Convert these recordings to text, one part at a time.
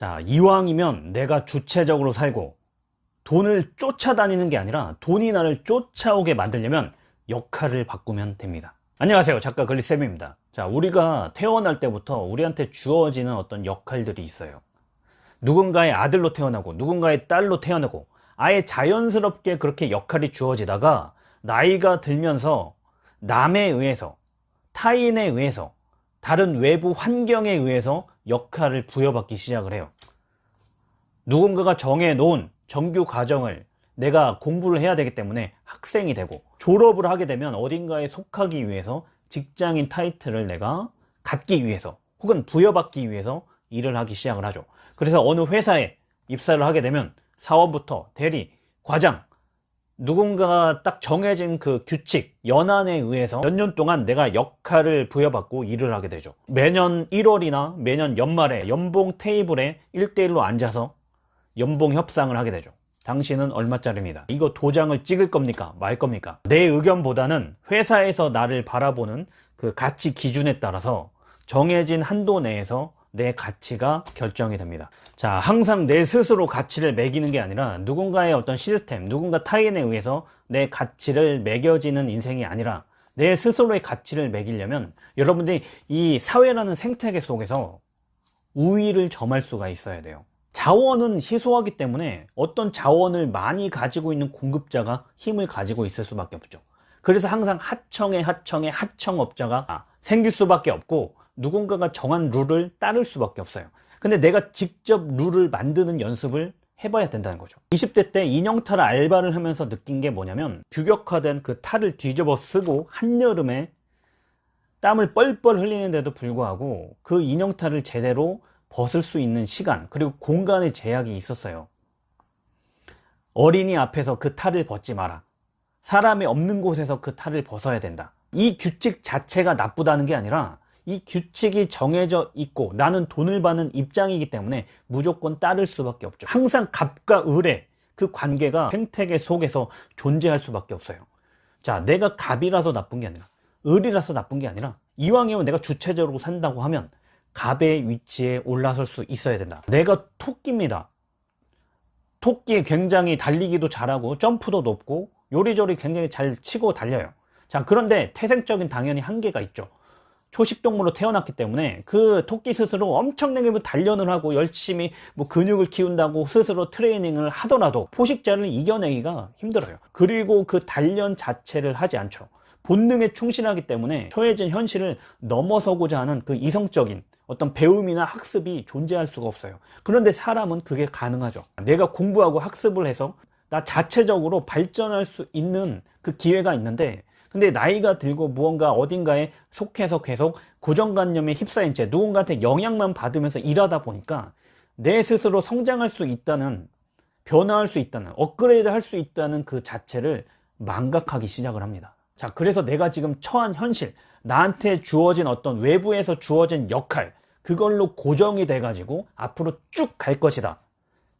자, 이왕이면 내가 주체적으로 살고 돈을 쫓아다니는 게 아니라 돈이 나를 쫓아오게 만들려면 역할을 바꾸면 됩니다. 안녕하세요. 작가 글리쌤입니다. 자, 우리가 태어날 때부터 우리한테 주어지는 어떤 역할들이 있어요. 누군가의 아들로 태어나고 누군가의 딸로 태어나고 아예 자연스럽게 그렇게 역할이 주어지다가 나이가 들면서 남에 의해서 타인에 의해서 다른 외부 환경에 의해서 역할을 부여받기 시작을 해요. 누군가가 정해놓은 정규 과정을 내가 공부를 해야 되기 때문에 학생이 되고 졸업을 하게 되면 어딘가에 속하기 위해서 직장인 타이틀을 내가 갖기 위해서 혹은 부여받기 위해서 일을 하기 시작을 하죠. 그래서 어느 회사에 입사를 하게 되면 사원부터 대리, 과장 누군가가 딱 정해진 그 규칙, 연한에 의해서 몇 년 동안 내가 역할을 부여받고 일을 하게 되죠. 매년 1월이나 매년 연말에 연봉 테이블에 1대1로 앉아서 연봉 협상을 하게 되죠. 당신은 얼마짜리입니다. 이거 도장을 찍을 겁니까? 말 겁니까? 내 의견보다는 회사에서 나를 바라보는 그 가치 기준에 따라서 정해진 한도 내에서 내 가치가 결정이 됩니다. 자, 항상 내 스스로 가치를 매기는 게 아니라 누군가의 어떤 시스템, 누군가 타인에 의해서 내 가치를 매겨지는 인생이 아니라 내 스스로의 가치를 매기려면 여러분들이 이 사회라는 생태계 속에서 우위를 점할 수가 있어야 돼요. 자원은 희소하기 때문에 어떤 자원을 많이 가지고 있는 공급자가 힘을 가지고 있을 수밖에 없죠. 그래서 항상 하청의 하청의 하청업자가 생길 수밖에 없고 누군가가 정한 룰을 따를 수밖에 없어요. 근데 내가 직접 룰을 만드는 연습을 해봐야 된다는 거죠. 20대 때 인형탈 알바를 하면서 느낀 게 뭐냐면 규격화된 그 탈을 뒤집어 쓰고 한여름에 땀을 뻘뻘 흘리는데도 불구하고 그 인형탈을 제대로 벗을 수 있는 시간 그리고 공간의 제약이 있었어요. 어린이 앞에서 그 탈을 벗지 마라. 사람이 없는 곳에서 그 탈을 벗어야 된다. 이 규칙 자체가 나쁘다는 게 아니라 이 규칙이 정해져 있고 나는 돈을 받는 입장이기 때문에 무조건 따를 수밖에 없죠. 항상 갑과 을의 그 관계가 생태계 속에서 존재할 수밖에 없어요. 자, 내가 갑이라서 나쁜 게 아니라 을이라서 나쁜 게 아니라 이왕이면 내가 주체적으로 산다고 하면 갑의 위치에 올라설 수 있어야 된다. 내가 토끼입니다. 토끼 굉장히 달리기도 잘하고 점프도 높고 요리조리 굉장히 잘 치고 달려요. 자, 그런데 태생적인 당연히 한계가 있죠. 초식동물로 태어났기 때문에 그 토끼 스스로 엄청나게 뭐 단련을 하고 열심히 뭐 근육을 키운다고 스스로 트레이닝을 하더라도 포식자를 이겨내기가 힘들어요. 그리고 그 단련 자체를 하지 않죠. 본능에 충실하기 때문에 처해진 현실을 넘어서고자 하는 그 이성적인 어떤 배움이나 학습이 존재할 수가 없어요. 그런데 사람은 그게 가능하죠. 내가 공부하고 학습을 해서 나 자체적으로 발전할 수 있는 그 기회가 있는데 근데 나이가 들고 무언가 어딘가에 속해서 계속 고정관념에 휩싸인 채 누군가한테 영향만 받으면서 일하다 보니까 내 스스로 성장할 수 있다는 변화할 수 있다는 업그레이드 할 수 있다는 그 자체를 망각하기 시작을 합니다. 자 그래서 내가 지금 처한 현실 나한테 주어진 어떤 외부에서 주어진 역할 그걸로 고정이 돼 가지고 앞으로 쭉 갈 것이다.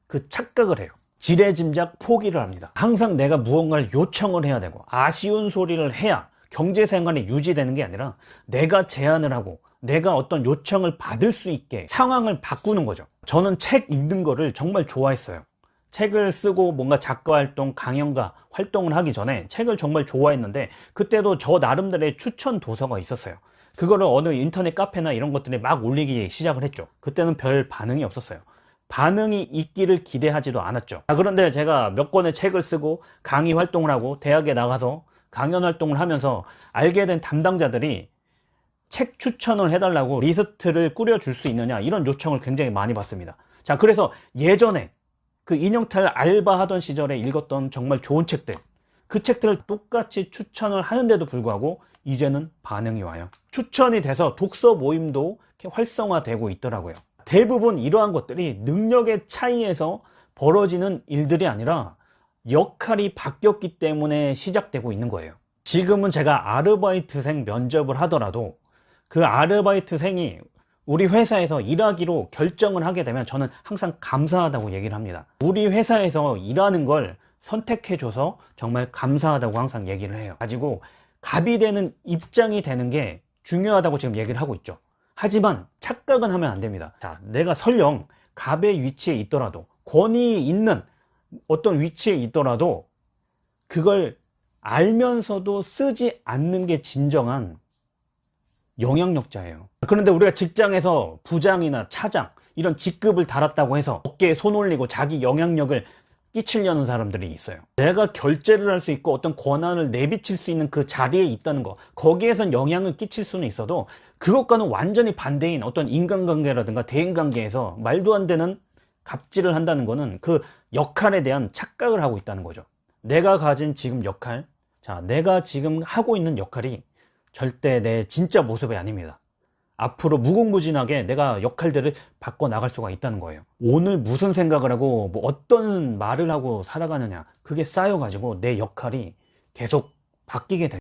그 착각을 해요 지레짐작 포기를 합니다. 항상 내가 무언가를 요청을 해야 되고 아쉬운 소리를 해야 경제생활이 유지되는 게 아니라 내가 제안을 하고 내가 어떤 요청을 받을 수 있게 상황을 바꾸는 거죠. 저는 책 읽는 거를 정말 좋아했어요. 책을 쓰고 뭔가 작가 활동, 강연가 활동을 하기 전에 책을 정말 좋아했는데 그때도 저 나름대로의 추천 도서가 있었어요. 그거를 어느 인터넷 카페나 이런 것들에 막 올리기 시작을 했죠. 그때는 별 반응이 없었어요. 반응이 있기를 기대하지도 않았죠. 아, 그런데 제가 몇 권의 책을 쓰고 강의 활동을 하고 대학에 나가서 강연 활동을 하면서 알게 된 담당자들이 책 추천을 해달라고 리스트를 꾸려줄 수 있느냐 이런 요청을 굉장히 많이 받습니다. 자 그래서 예전에 그 인형탈 알바하던 시절에 읽었던 정말 좋은 책들 그 책들을 똑같이 추천을 하는데도 불구하고 이제는 반응이 와요. 추천이 돼서 독서 모임도 활성화되고 있더라고요 대부분 이러한 것들이 능력의 차이에서 벌어지는 일들이 아니라 역할이 바뀌었기 때문에 시작되고 있는 거예요. 지금은 제가 아르바이트생 면접을 하더라도 그 아르바이트생이 우리 회사에서 일하기로 결정을 하게 되면 저는 항상 감사하다고 얘기를 합니다. 우리 회사에서 일하는 걸 선택해줘서 정말 감사하다고 항상 얘기를 해요. 가지고 갑이 되는 입장이 되는 게 중요하다고 지금 얘기를 하고 있죠 하지만 착각은 하면 안 됩니다 자 내가 설령 갑의 위치에 있더라도 권위 있는 어떤 위치에 있더라도 그걸 알면서도 쓰지 않는 게 진정한 영향력자예요. 그런데 우리가 직장에서 부장이나 차장 이런 직급을 달았다고 해서 어깨에 손 올리고 자기 영향력을 끼치려는 사람들이 있어요. 내가 결제를 할 수 있고 어떤 권한을 내비칠 수 있는 그 자리에 있다는 거, 거기에선 영향을 끼칠 수는 있어도 그것과는 완전히 반대인 어떤 인간관계라든가 대인관계에서 말도 안 되는 갑질을 한다는 거는 그 역할에 대한 착각을 하고 있다는 거죠. 내가 가진 지금 역할, 자, 내가 지금 하고 있는 역할이 절대 내 진짜 모습이 아닙니다. 앞으로 무궁무진하게 내가 역할들을 바꿔 나갈 수가 있다는 거예요. 오늘 무슨 생각을 하고 뭐 어떤 말을 하고 살아가느냐 그게 쌓여가지고 내 역할이 계속 바뀌게 될